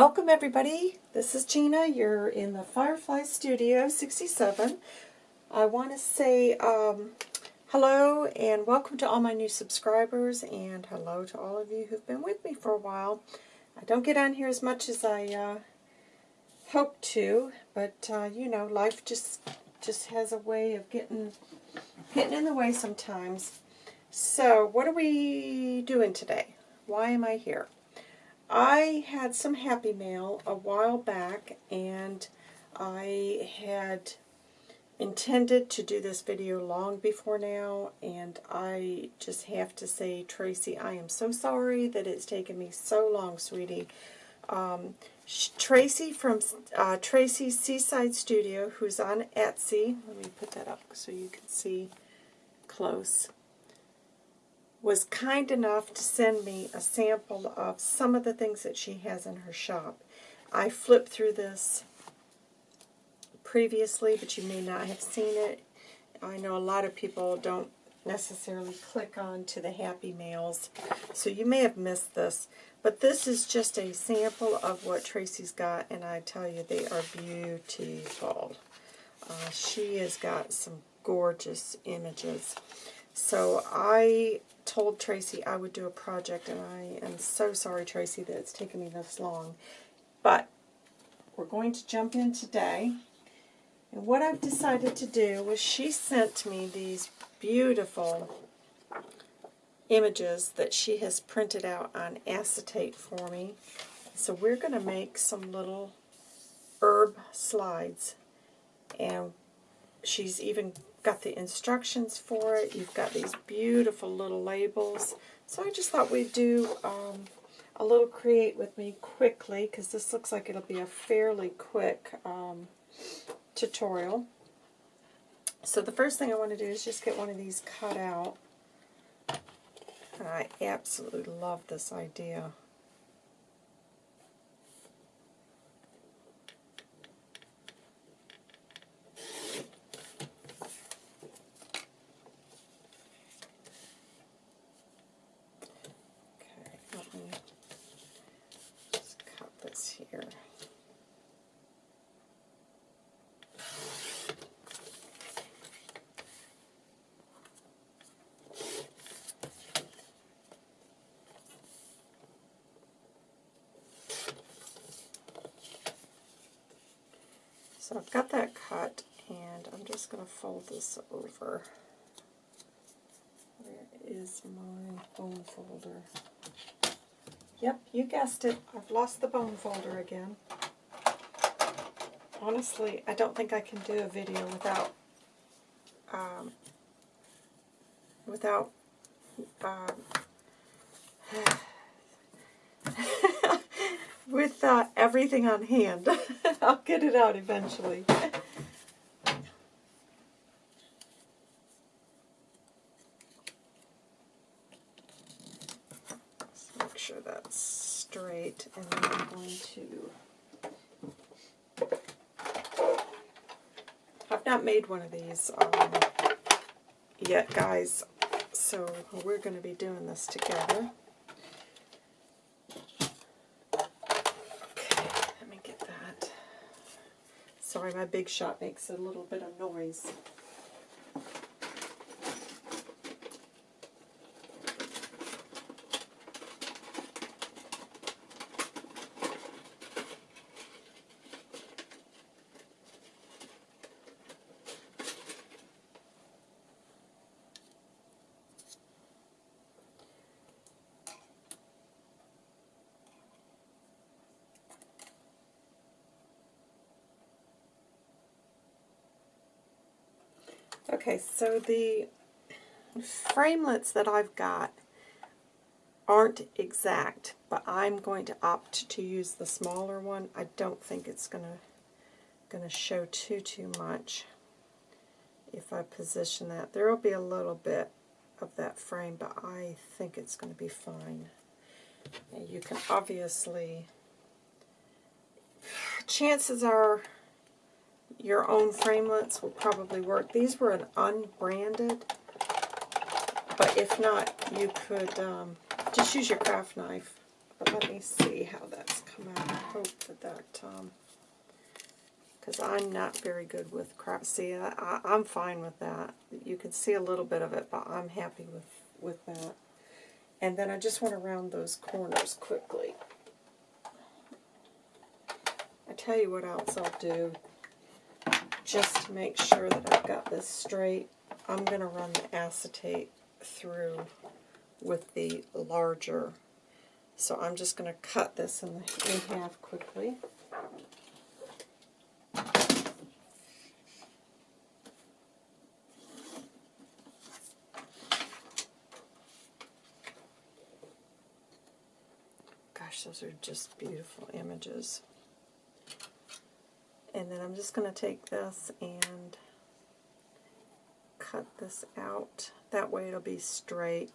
Welcome everybody. This is Gina. You're in the Firefly Studio 67. I want to say um, hello and welcome to all my new subscribers and hello to all of you who've been with me for a while. I don't get on here as much as I uh, hope to, but uh, you know, life just just has a way of getting getting in the way sometimes. So, what are we doing today? Why am I here? I had some Happy Mail a while back, and I had intended to do this video long before now, and I just have to say, Tracy, I am so sorry that it's taken me so long, sweetie. Um, Tracy from uh, Tracy's Seaside Studio, who's on Etsy, let me put that up so you can see close was kind enough to send me a sample of some of the things that she has in her shop. I flipped through this previously, but you may not have seen it. I know a lot of people don't necessarily click on to the Happy Mails, so you may have missed this. But this is just a sample of what Tracy's got, and I tell you, they are beautiful. Uh, she has got some gorgeous images. So I told Tracy I would do a project, and I am so sorry, Tracy, that it's taken me this long. But we're going to jump in today. And what I've decided to do was she sent me these beautiful images that she has printed out on acetate for me. So we're going to make some little herb slides. And she's even got the instructions for it. You've got these beautiful little labels. So I just thought we'd do um, a little create with me quickly because this looks like it'll be a fairly quick um, tutorial. So the first thing I want to do is just get one of these cut out. I absolutely love this idea. So I've got that cut, and I'm just going to fold this over. Where is my bone folder? Yep, you guessed it. I've lost the bone folder again. Honestly, I don't think I can do a video without um, without um, with uh, everything on hand. I'll get it out eventually. make sure that's straight, and then I'm going to... I've not made one of these um, yet, guys, so we're going to be doing this together. Sorry, my big shot makes a little bit of noise. Okay, so the framelits that I've got aren't exact, but I'm going to opt to use the smaller one. I don't think it's going to going to show too too much if I position that. There will be a little bit of that frame, but I think it's going to be fine. And you can obviously, chances are your own framelits will probably work. These were an unbranded, but if not, you could um, just use your craft knife. But let me see how that's come out. I hope that that, um, because I'm not very good with craft. See, I, I, I'm fine with that. You can see a little bit of it, but I'm happy with, with that. And then I just want to round those corners quickly. I tell you what else I'll do, just to make sure that I've got this straight. I'm going to run the acetate through with the larger. So I'm just going to cut this in, in half quickly. Gosh, those are just beautiful images. And then I'm just going to take this and cut this out. That way it'll be straight.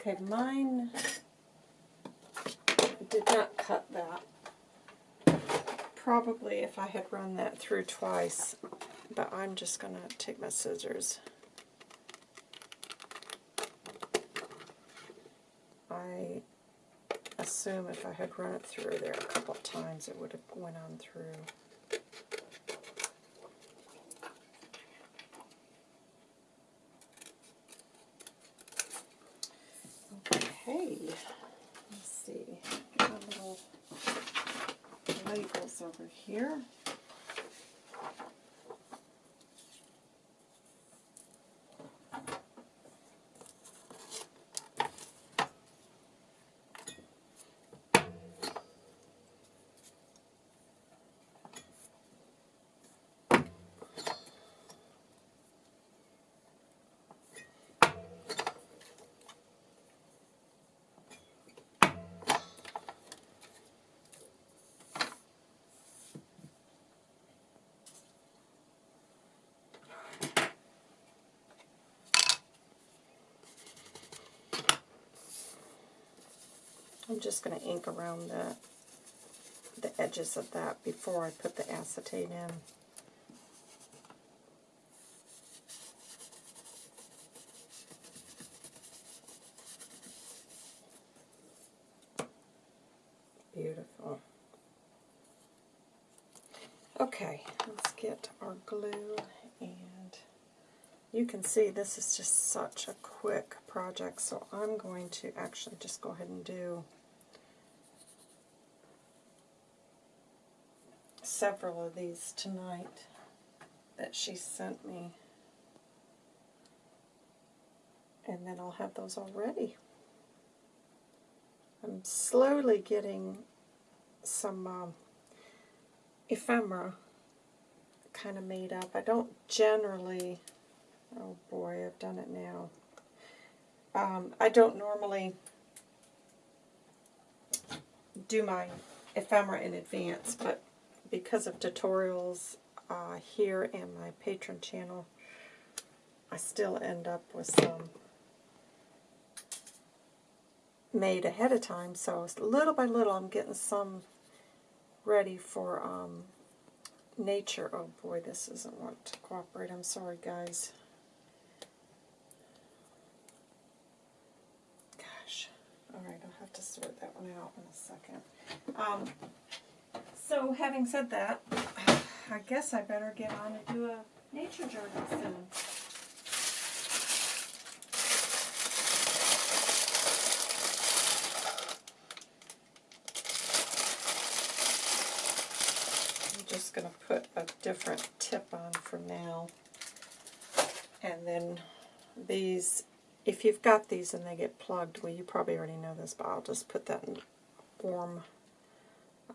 Okay, mine did not cut that. Probably if I had run that through twice, but I'm just going to take my scissors. I assume if I had run it through there a couple times, it would have went on through. Okay, let's see. Got little labels over here. I'm just going to ink around the, the edges of that before I put the acetate in. Beautiful. Okay, let's get our glue and you can see this is just such a quick project so I'm going to actually just go ahead and do several of these tonight that she sent me. And then I'll have those all ready. I'm slowly getting some um, ephemera kind of made up. I don't generally, oh boy, I've done it now. Um, I don't normally do my ephemera in advance, but because of tutorials uh, here and my Patreon channel, I still end up with some made ahead of time. So little by little, I'm getting some ready for um, nature. Oh boy, this doesn't want to cooperate. I'm sorry, guys. Gosh. All right, I'll have to sort that one out in a second. Um, so having said that, I guess I better get on and do a nature journal soon. I'm just going to put a different tip on for now. And then these, if you've got these and they get plugged, well you probably already know this, but I'll just put that in warm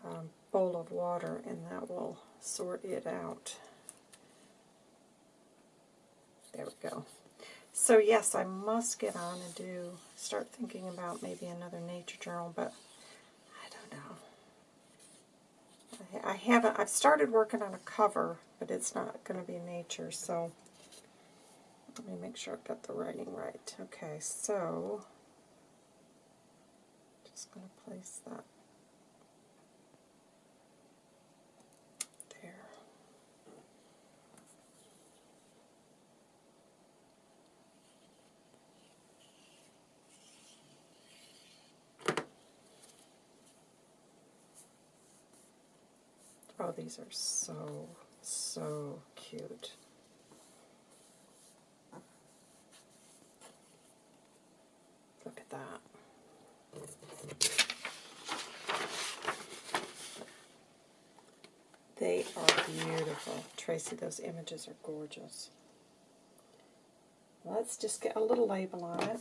um, bowl of water and that will sort it out. There we go. So yes, I must get on and do, start thinking about maybe another nature journal, but I don't know. I, I haven't, I've started working on a cover, but it's not going to be nature, so let me make sure I've got the writing right. Okay, so just going to place that Oh, these are so, so cute. Look at that. They are beautiful. Tracy, those images are gorgeous. Let's just get a little label on it.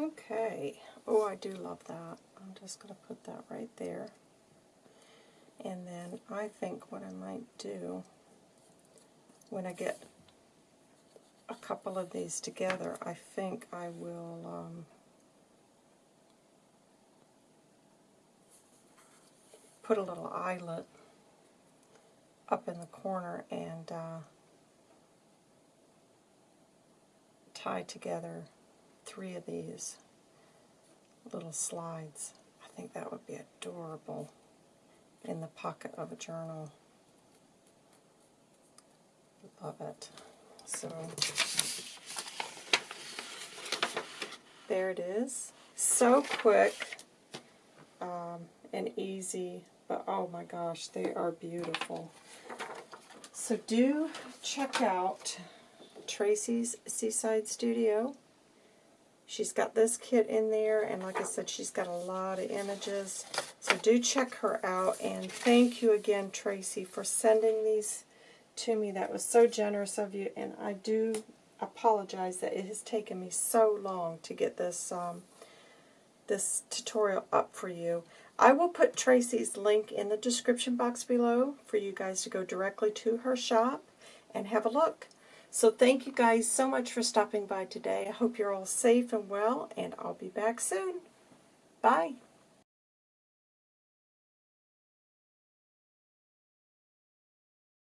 Okay. Oh, I do love that. I'm just going to put that right there. And then I think what I might do when I get a couple of these together, I think I will um, put a little eyelet up in the corner and uh, tie together three of these little slides. I think that would be adorable in the pocket of a journal. Love it. So there it is. So quick um, and easy, but oh my gosh, they are beautiful. So do check out Tracy's Seaside Studio. She's got this kit in there, and like I said, she's got a lot of images. So do check her out, and thank you again, Tracy, for sending these to me. That was so generous of you, and I do apologize that it has taken me so long to get this um, this tutorial up for you. I will put Tracy's link in the description box below for you guys to go directly to her shop and have a look. So thank you guys so much for stopping by today. I hope you're all safe and well, and I'll be back soon. Bye.